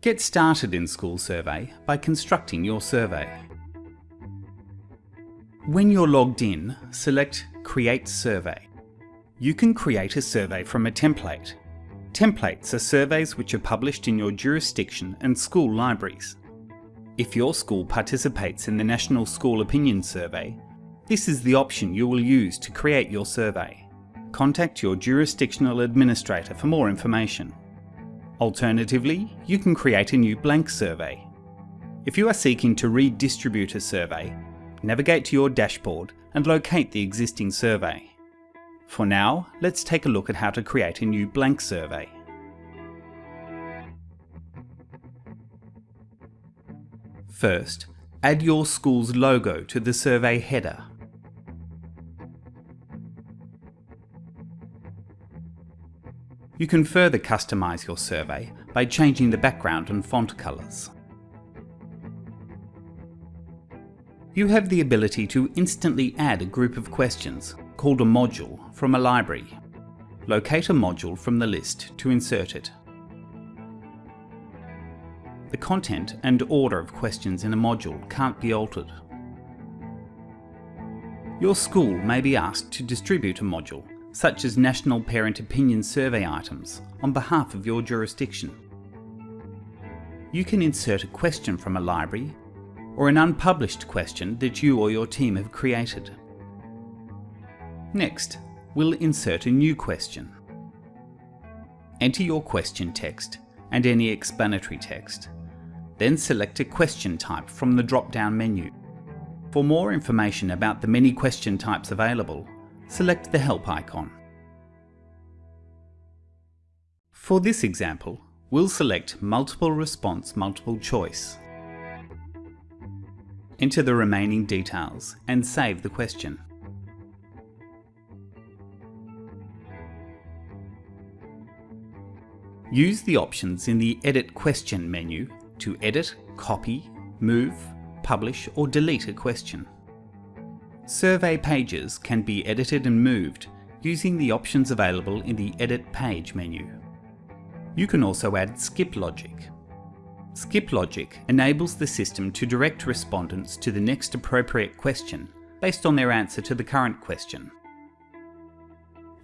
Get started in School Survey by constructing your survey. When you're logged in, select Create Survey. You can create a survey from a template. Templates are surveys which are published in your jurisdiction and school libraries. If your school participates in the National School Opinion Survey, this is the option you will use to create your survey. Contact your jurisdictional administrator for more information. Alternatively, you can create a new blank survey. If you are seeking to redistribute a survey, navigate to your dashboard and locate the existing survey. For now, let's take a look at how to create a new blank survey. First, add your school's logo to the survey header. You can further customise your survey by changing the background and font colours. You have the ability to instantly add a group of questions, called a module, from a library. Locate a module from the list to insert it. The content and order of questions in a module can't be altered. Your school may be asked to distribute a module such as National Parent Opinion Survey items, on behalf of your jurisdiction. You can insert a question from a library or an unpublished question that you or your team have created. Next, we'll insert a new question. Enter your question text and any explanatory text. Then select a question type from the drop-down menu. For more information about the many question types available, select the Help icon. For this example, we'll select Multiple Response Multiple Choice. Enter the remaining details and save the question. Use the options in the Edit Question menu to edit, copy, move, publish or delete a question. Survey pages can be edited and moved using the options available in the Edit Page menu. You can also add skip logic. Skip logic enables the system to direct respondents to the next appropriate question based on their answer to the current question.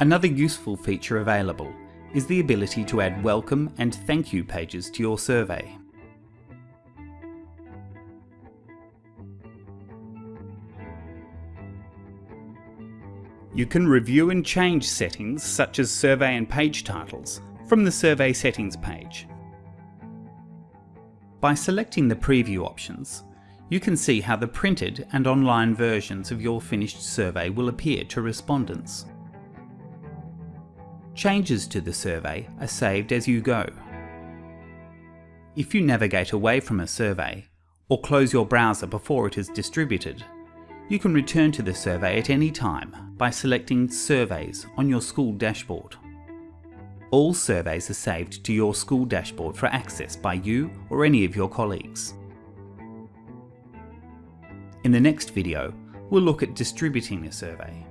Another useful feature available is the ability to add welcome and thank you pages to your survey. You can review and change settings such as survey and page titles from the Survey Settings page. By selecting the preview options, you can see how the printed and online versions of your finished survey will appear to respondents. Changes to the survey are saved as you go. If you navigate away from a survey, or close your browser before it is distributed, you can return to the survey at any time by selecting Surveys on your school dashboard. All surveys are saved to your school dashboard for access by you or any of your colleagues. In the next video, we'll look at distributing a survey.